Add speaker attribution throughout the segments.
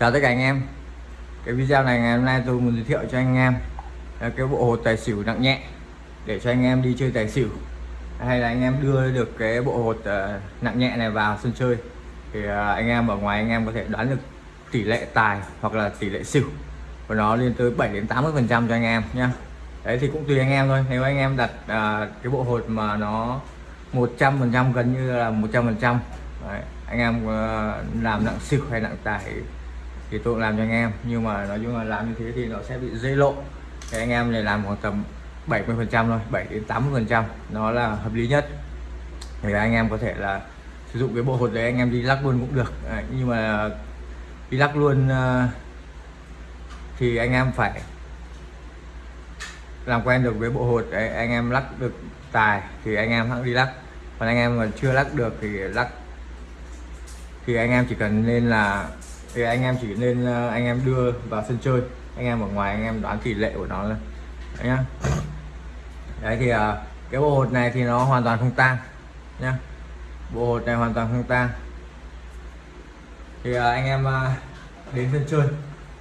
Speaker 1: chào tất cả anh em. Cái video này ngày hôm nay tôi muốn giới thiệu cho anh em là cái bộ hột tài xỉu nặng nhẹ để cho anh em đi chơi tài xỉu. Hay là anh em đưa được cái bộ hột uh, nặng nhẹ này vào sân chơi thì uh, anh em ở ngoài anh em có thể đoán được tỷ lệ tài hoặc là tỷ lệ xỉu của nó lên tới 7 đến 80 phần trăm cho anh em nhá. Đấy thì cũng tùy anh em thôi. Nếu anh em đặt uh, cái bộ hột mà nó 100 phần trăm gần như là 100 phần trăm anh em làm nặng xỉu hay nặng tài thì tôi làm cho anh em nhưng mà nói chung là làm như thế thì nó sẽ bị dây lộ. Thì anh em này làm khoảng tầm 70 phần trăm thôi 7 đến 80 phần trăm nó là hợp lý nhất. Thì anh em có thể là sử dụng cái bộ hột đấy anh em đi lắc luôn cũng được. À, nhưng mà đi lắc luôn ờ, thì anh em phải làm quen được với bộ hột đấy anh em lắc được tài thì anh em hãng đi lắc. Còn anh em mà chưa lắc được thì lắc. Thì anh em chỉ cần nên là thì anh em chỉ nên ờ, anh em đưa vào sân chơi. Anh em ở ngoài, anh em đoán tỷ lệ của nó lên đấy nhá. Đấy thì ờ, cái bộ hột này thì nó hoàn toàn không tan nhá. Bộ hột này hoàn toàn không tan thì ờ, anh em đến sân chơi.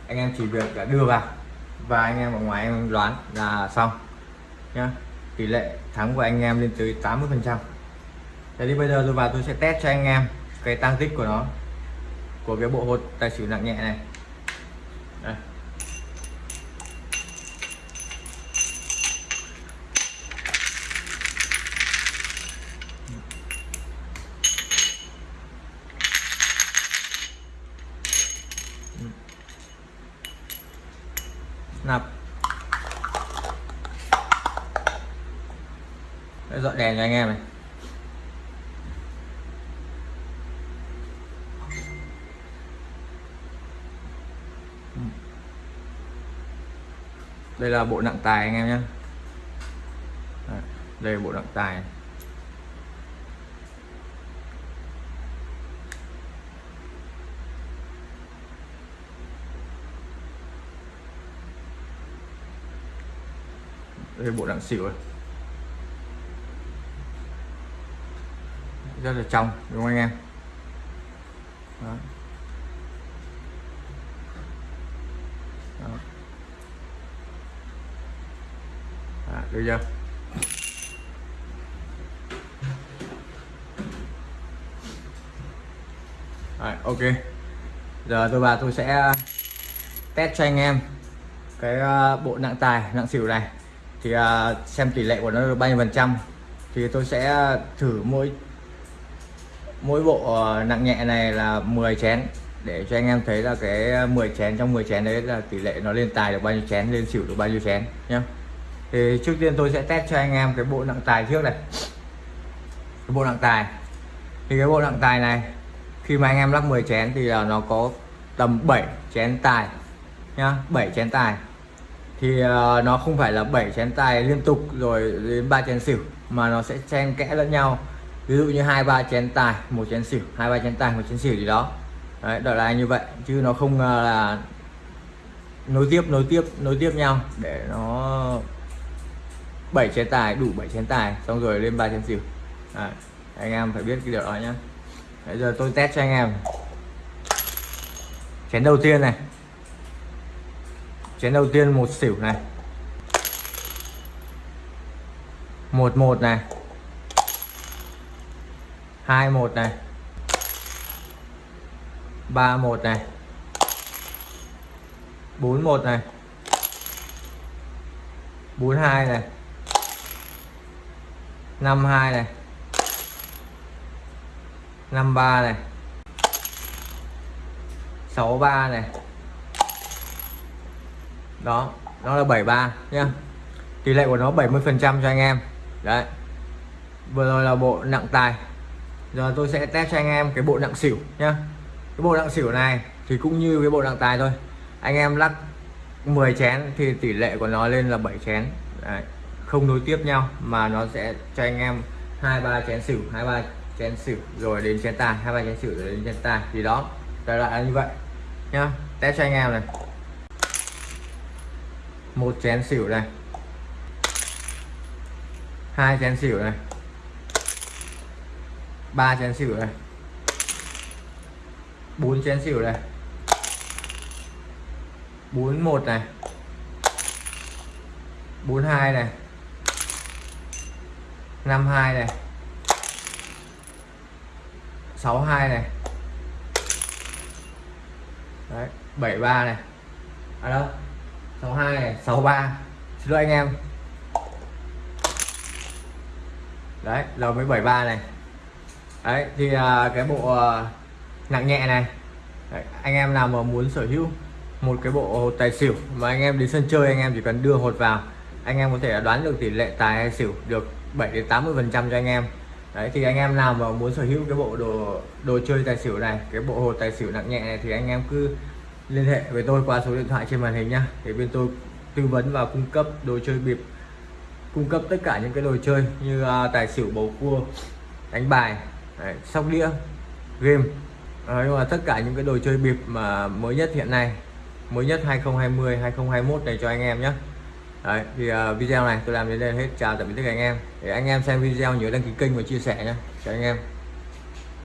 Speaker 1: Anh em chỉ việc là đưa vào và anh em ở ngoài anh em đoán là xong, nhá. Tỷ lệ thắng của anh em lên tới 80 phần trăm. Thế thì bây giờ tôi vào tôi sẽ test cho anh em cái tăng tích của nó của cái bộ hột tài xỉu nặng nhẹ này. Đây. nạp. Dọn đèn cho anh em này. Đây là bộ nặng tài anh em nhé đây là bộ nặng tài đây là bộ nặng xỉu này. rất là trong, đúng không anh em Đó. Được chưa? Rồi, ok. Giờ tôi và tôi sẽ ờ, test cho anh em cái ờ, bộ nặng tài nặng xỉu này. Thì ờ, xem tỷ lệ của nó bao nhiêu phần trăm. Thì tôi sẽ thử mỗi mỗi bộ nặng nhẹ này là 10 chén. Để cho anh em thấy là cái 10 chén trong 10 chén đấy là tỷ lệ nó lên tài được bao nhiêu chén lên xỉu được bao nhiêu chén nhé thì trước tiên tôi sẽ test cho anh em cái bộ nặng tài trước này. Cái bộ nặng tài. Thì cái bộ nặng tài này khi mà anh em lắc 10 chén thì là nó có tầm 7 chén tài nhá 7 chén tài. Thì uh, nó không phải là 7 chén tài liên tục rồi đến ba chén xỉu mà nó sẽ xen kẽ lẫn nhau. Ví dụ như hai ba chén tài một chén xỉu hai ba chén tài một chén xỉu gì đó. Đấy đó là như vậy chứ nó không uh, là nối tiếp nối tiếp nối tiếp nhau để nó 7 chén tài đủ 7 chén tài xong rồi lên 3 chén xỉu. À, anh em phải biết cái điều đó nhá. Bây giờ tôi test cho anh em. Chén đầu tiên này. Chén đầu tiên một xỉu này. Một một này. Hai một này. Ba một này. Bốn một này. Bốn hai này. 52 này. 53 này. 63 này. Đó, nó là 73 nhá. Tỷ lệ của nó 70 phần trăm cho anh em. Đấy. Vừa rồi là bộ nặng tài. Giờ tôi sẽ test cho anh em cái bộ nặng xỉu nhá. Cái bộ nặng xỉu này thì cũng như cái bộ nặng tài thôi. Anh em lắc 10 chén thì tỷ lệ của nó lên là 7 chén. Đấy không nối tiếp nhau, mà nó sẽ cho anh em hai, ba chén xỉu, hai, ba chén xỉu rồi đến chén tài hai, ba chén xỉu rồi đến chén tài thì đó, đại loại là như vậy, nhá. Test cho anh em này. Một chén xỉu này. Hai chén xỉu này. Ba chén xỉu này. Bốn chén xỉu này. 41 này. 42 này. 52 này. 62 này. Đấy, 73 này. À đâu? 62 này 63 xin lỗi anh em. Đấy là mới 73 này. Đấy thì à, cái bộ à, nặng nhẹ này. Đấy, anh em nào mà muốn sở hữu một cái bộ hột tài xỉu mà anh em đến sân chơi anh em chỉ cần đưa hột vào anh em có thể đoán được tỷ lệ tài hay xỉu được 7 đến 80 phần trăm cho anh em. Đấy thì anh em nào mà muốn sở hữu cái bộ đồ đồ chơi tài xỉu này cái bộ hột tài xỉu nặng nhẹ này thì anh em cứ liên hệ với tôi qua số điện thoại trên màn hình nhá. Để bên tôi tư vấn và cung cấp đồ chơi bịp cung cấp tất cả những cái đồ chơi như uh, tài xỉu bầu cua đánh bài đấy, sóc đĩa game. Đấy, nhưng mà tất cả những cái đồ chơi bịp mà mới nhất hiện nay mới nhất 2020 2021 này cho anh em nhé Đấy, thì uh, video này tôi làm đến đây hết. Chào tạm biệt tất cả anh em. Để anh em xem video nhớ đăng ký kênh và chia sẻ nhé chào anh em.